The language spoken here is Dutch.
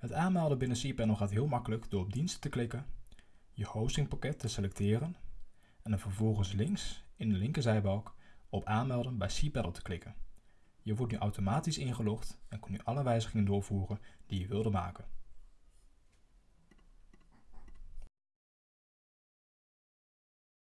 Het aanmelden binnen cPanel gaat heel makkelijk door op diensten te klikken, je hostingpakket te selecteren en dan vervolgens links in de linkerzijbalk op aanmelden bij cPanel te klikken. Je wordt nu automatisch ingelogd en kunt nu alle wijzigingen doorvoeren die je wilde maken.